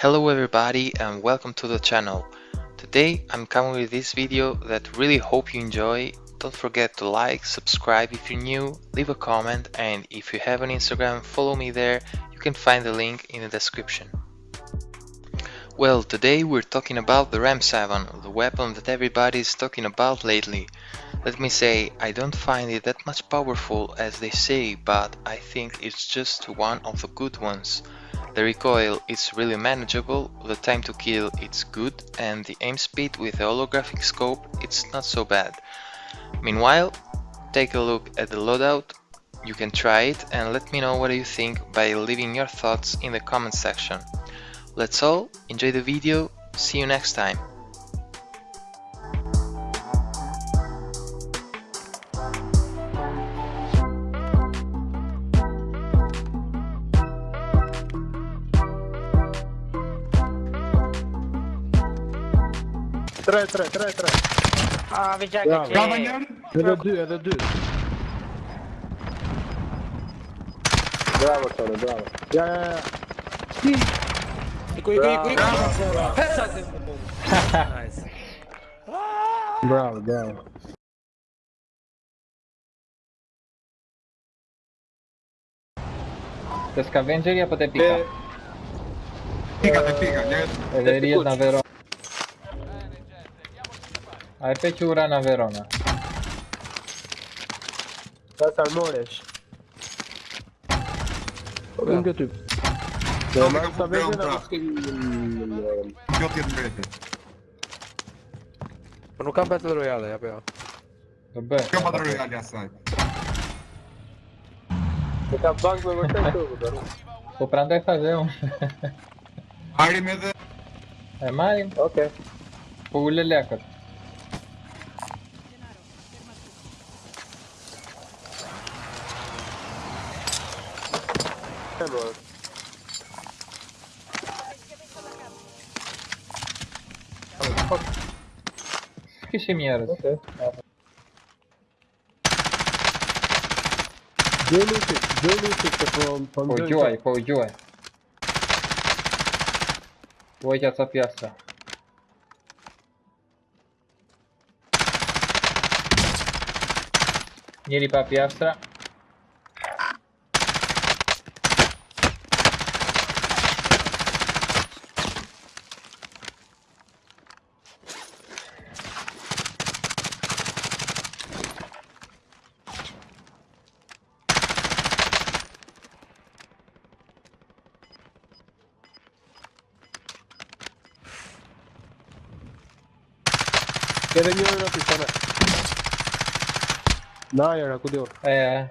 Hello everybody and welcome to the channel. Today I'm coming with this video that really hope you enjoy. Don't forget to like, subscribe if you're new, leave a comment and if you have an Instagram follow me there, you can find the link in the description. Well, today we're talking about the RAM7, the weapon that everybody is talking about lately. Let me say, I don't find it that much powerful as they say, but I think it's just one of the good ones. The recoil is really manageable, the time to kill it's good, and the aim speed with the holographic scope it's not so bad. Meanwhile, take a look at the loadout, you can try it and let me know what you think by leaving your thoughts in the comment section. That's all, enjoy the video, see you next time. Tre, tre, tre, tre. Ah, vi Bravo. jagar Cavalier Är det du? Är det du? Bravo Tony, bravo. Ja, ja, ja. Quick, quick, quick. Nice. Bravo, bravo. Te scavengeria poate pica. Eh, Pica-te, pica. Ne- Vederia na Aí pe Ciurana, Verona. Da Salmoreș. Lângă tu. Da, mai să vezi la Eu te vede. Nu cam Battle Royale, ia pe ea. Bă. Cam Battle Royale asta. Că bug mă mă tu, dar. O prandai fazer um. Are medo. É mais? Ok. Pulele acolo. Kişim yarız. Okay. Где лутик? Где лутик-то он Поуджувай, поуджувай. Ой, я цапьяса. Ieri papi astra Che ne io una pistola. No, era cu dior. É,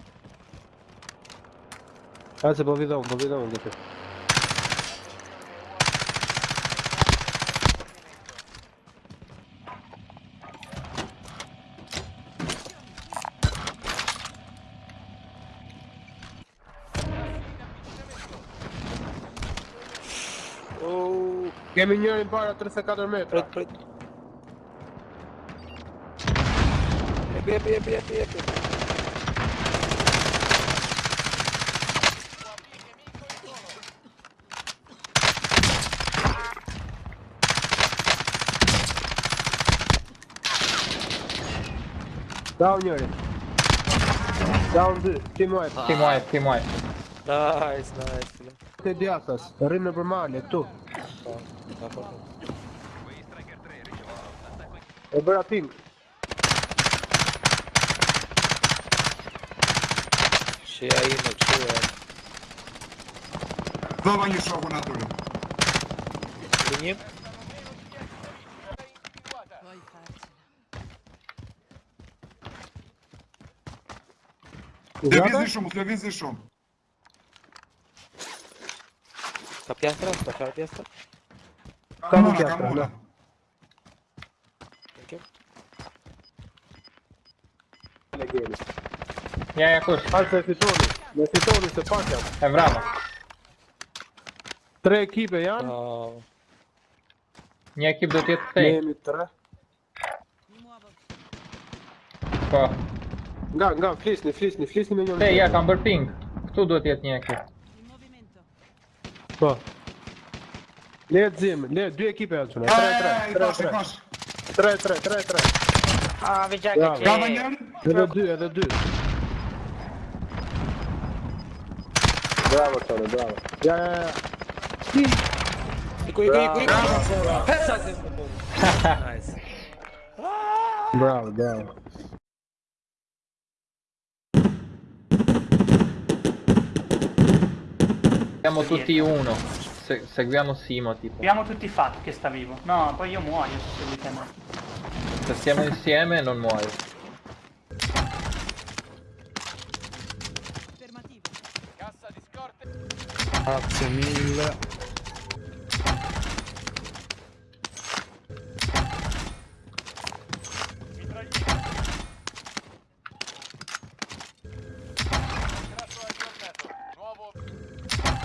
Hai să vă vedem, vă vedem de pe. Oh, Kemi njërin para 34 metra. pronto, pronto. Epi, epi, epi, epi, epi. Down njërin. Down dy, team wipe. team wipe, team wipe. Nice, nice. fila. Te djathtas, rrinë në përmale, këtu. Da, po. E Ще я її навчила. Знову нічого в натурі. Мені? Він зійшов, він зійшов. Sta piastra, sta c'è la piastra. Camura, piastra, camura. No. Perché? Le guerre. Ja, ja, kush? Hajtë se fitoni, me fitoni se pak jam. E mbrapa. Tre ekipe janë? Oh. Një ekip do tjetë të Ne jemi tre. Po. Nga, nga, flisni, flisni, flisni me njënë. Te, ja, kam bërë ping. Këtu duhet jetë një ekip. Po. Le të zim, le dy ekipe janë çuna. 3 3 3 3 3 3 3 3. Ah, vija që. Bravo njëri. Edhe dy, edhe dy. Vedo due. Bravo sono, bravo. Ja, ja, ja. Qui, qui, qui. Bravo. Nice. Bravo, bravo. Siamo tutti uno. Se- seguiamo Simo tipo. Abbiamo tutti fatto che sta vivo. No, poi io muoio se seguite me. Se stiamo insieme non muoio. Grazie mille.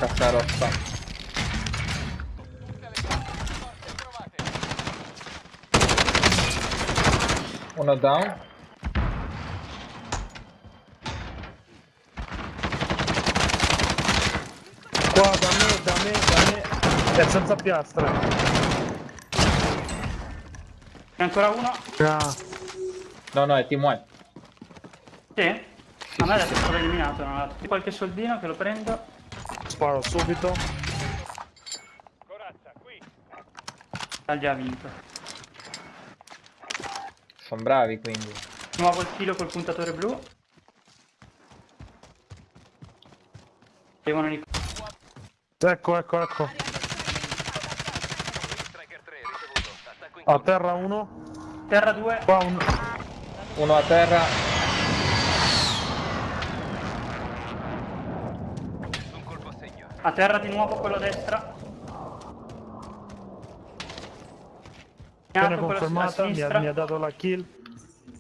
Cassa rossa. Uno down. Qua da me, da me, da me. È senza piastra. E ancora uno? Ah, No, no, è team white. Sì? A me adesso è stato eliminato. Non ha- Qualche soldino che lo prendo. sparo subito. Ha già vinto. Sono bravi quindi. Nuovo il filo col puntatore blu. Devono ric- Ecco, ecco, ecco. A terra uno. Terra 2. Qua un... Uno a terra. A terra di nuovo quello a destra. Viene a confermata, mi ha, mi ha dato la kill.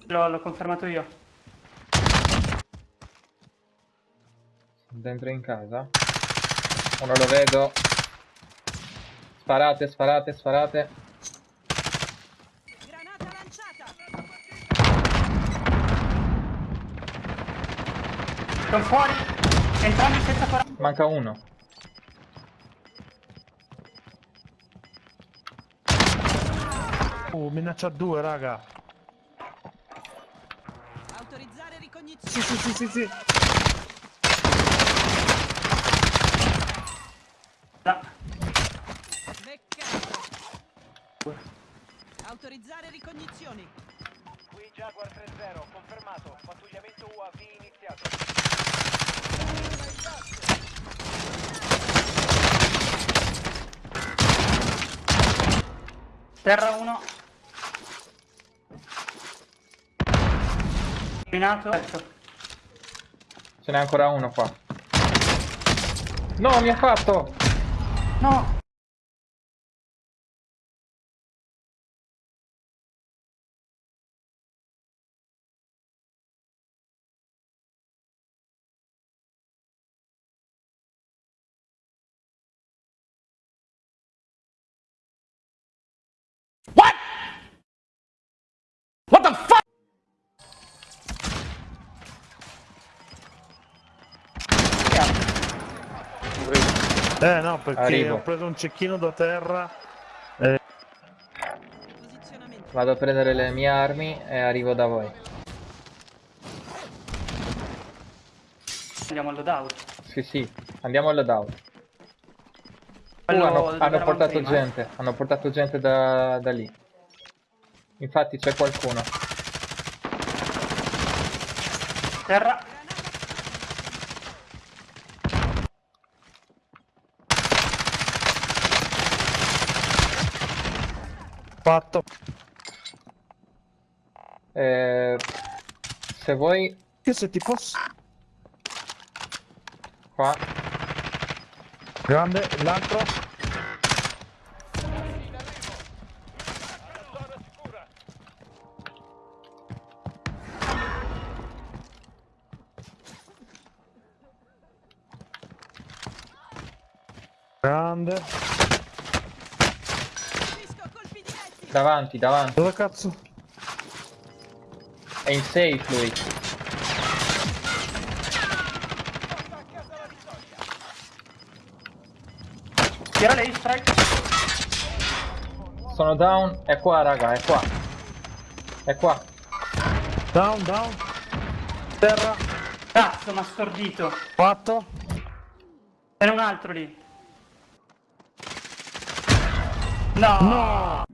L'ho confermato io. Dentro in casa. Uno lo vedo. Sparate, sparate, sparate. Granata lanciata! Sono fuori. Entrambi senza 40. Manca uno. Uh, minaccia due, raga. Autorizzare ricognizione. Sì, sì, sì, sì, sì. Autorizzare ricognizioni. Qui Jaguar 3-0, confermato. Pattugliamento UAV iniziato. Terra 1. Eliminato. Ecco. Ce n'è ancora uno qua. No, mi ha fatto! No. Eh no, perché Arrivo. ho preso un cecchino da terra. Posizionamento. Vado a prendere le mie armi e arrivo da voi. Andiamo al loadout. Sì, sì, andiamo al loadout. Uh, hanno, hanno portato prima, gente, hanno portato gente da, da lì. Infatti c'è qualcuno. Terra. Fatto. Eh, se vuoi, Che se ti posso... qua, Grande, l'altro. Grande. Davanti, davanti. Dove cazzo? È in safe lui. Tira lei, strike. Sono down. È qua, raga, è qua. È qua. Down, down. Terra. Cazzo, mi ha stordito. Fatto. C'era un altro lì. No! No.